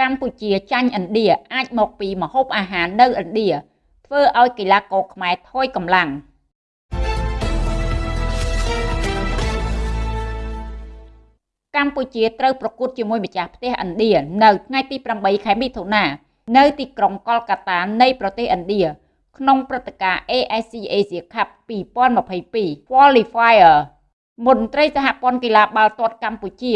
កម្ពុជាចាញ់ឥណ្ឌាអាចមកពីម្ហូបអាហារនៅឥណ្ឌាធ្វើឲ្យកីឡាករខ្មែរថយកម្លាំងកម្ពុជាត្រូវប្រកួតជាមួយម្ចាស់ផ្ទះឥណ្ឌានៅថ្ងៃទី8ខែមិថុនានៅទីក្រុងកលកាតានៃប្រទេសឥណ្ឌាក្នុងព្រឹត្តិការណ៍ AIC Asia Cup 2022 Qualifier មន្ត្រីសហព័ន្ធកីឡាបាល់ទាត់កម្ពុជា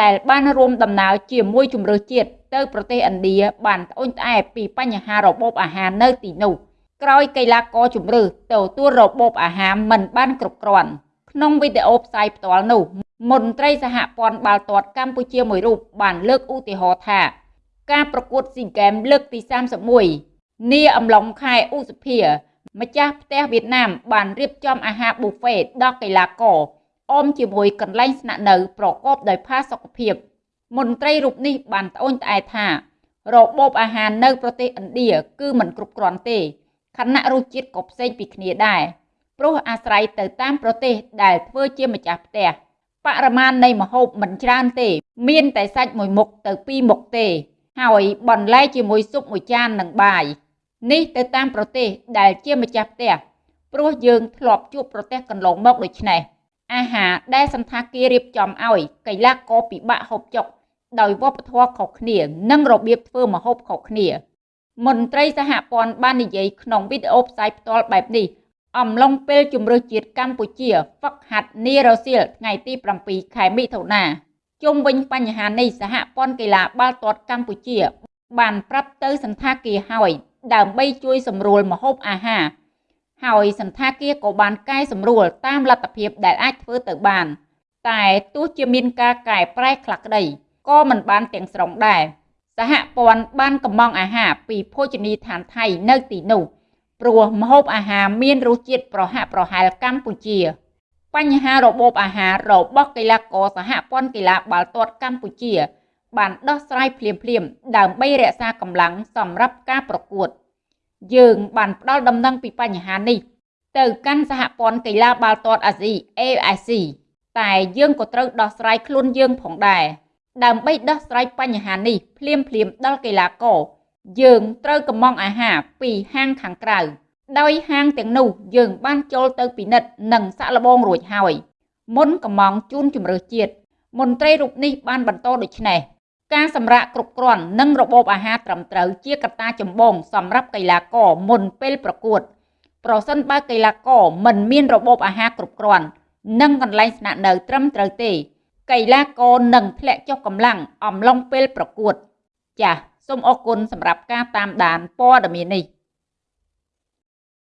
ដែលបានរួមដំណើរជាមួយជំរឿជាតិទៅប្រទេសឥណ្ឌាបានត្អូញត្អែពីបញ្ហារបបអាហារនៅទីនោះក្រោយកីឡាករជំរឿទទួលរបបអាហារមិនបានគ្រប់គ្រាន់ក្នុងវីដេអូផ្សាយផ្ទាល់នោះមន្ត្រីសហព័ន្ធបាល់ទាត់កម្ពុជាមួយរូបបានលើកឧទាហរណ៍ថា ការប្រកួតស៊ីហ្គេមលើកទី31នាអំឡុងខែឧសភាម្ចាស់ផ្ទះវៀតណាមបានរៀបចំអាហារប៊ូហ្វេដល់កីឡាករ អមជាមួយកន្លែងស្នាក់នៅប្រកបដោយផាសុកភាពមន្ត្រីរូបនេះបានត្អូញត្អែថា របបអាហារនៅប្រទេសឥណ្ឌាគឺមិនគ្រប់គ្រាន់ទេខណៈរសជាតិក៏ផ្សេងពីគ្នាដែរព្រោះអាស្រ័យទៅតាមប្រទេសដែលធ្វើជាម្ចាស់ផ្ទះបរិមាណនៃម្ហូបមិនច្រើនទេ មានតែសាច់មួយមុខទៅពីរមុខទេ ហើយបន្លែជាមួយស៊ុបមួយចាននិងបាយនេះទៅតាមប្រទេសដែលជាម្ចាស់ផ្ទះព្រោះយើងធ្លាប់ជួបប្រទេសកន្លងមកដូចនេះ អាហារដែលសន្តាគាររៀបចំឲ្យកីឡាករពិបាកហូបចុកដោយវប្បធម៌ខុសគ្នា និងរបៀបធ្វើម្ហូបខុសគ្នា មន្ត្រីសហព័ន្ធបាននិយាយក្នុងវីដេអូផ្សាយផ្ទាល់បែបនេះអំឡុងពេលជម្រើសជាតិកម្ពុជាហ្វឹកហាត់នីរ៉ូសៀលថ្ងៃទី7ខែមិថុនាជុំវិញបញ្ហានេះសហព័ន្ធកីឡាបាល់ទាត់កម្ពុជា បានប្រាប់ទៅសន្តាគារហើយដើម្បីជួយសម្រួលម្ហូបអាហារ ហើយសន្តាគារក៏បានកែសម្រួលតាមលទ្ធភាពដែលអាចធ្វើទៅបាន តែទោះជាមានការកែប្រែខ្លះក្តីក៏មិនបានទាំងស្រុងដែរសហព័ន្ធបានកំងអាហារពីភោជនីយដ្ឋានថៃនៅទីនោះព្រោះម្ហូបអាហារមានរសជាតិប្រហាក់ប្រហែលកម្ពុជា បញ្ហារបបអាហាររបស់កីឡាករសហព័ន្ធកីឡាបាល់ទាត់កម្ពុជា បានដោះស្រាយភ្លាមៗដើម្បីរក្សាកម្លាំងសម្រាប់ការប្រកួត យើងបានផ្ដល់ដំណឹងពីបញ្ហានេះ ទៅកាន់សហព័ន្ធកីឡាបាល់ទាត់អាស៊ី AIC តែយើងក៏ត្រូវដោះស្រាយខ្លួនយើងផងដែរដើម្បីដោះស្រាយបញ្ហានេះភ្លាមភ្លាមដល់កីឡាករយើងត្រូវកំងអាហារពីហាងខាងក្រៅដោយហាងទាំងនោះយើងបានចូលទៅពិនិត្យនិងសាក់លបងរួចហើយមុនកំងជូនជំរឿជាតិមន្ត្រីរូបនេះបានបន្តដូចនេះ ការសម្រាកគ្រប់គ្រាន់និងរបបអាហារត្រឹមត្រូវជាកត្តាចម្បងសម្រាប់កីឡាករមុនពេលប្រកួត ប្រសិនបើកីឡាករមិនមានរបបអាហារគ្រប់គ្រាន់និងកន្លែងស្នាក់នៅត្រឹមត្រូវទេ កីឡាករនឹងធ្លាក់ចុះកម្លាំងអំឡុងពេលប្រកួត ចាសសូមអរគុណសម្រាប់ការតាមដានព័ត៌មាននេះ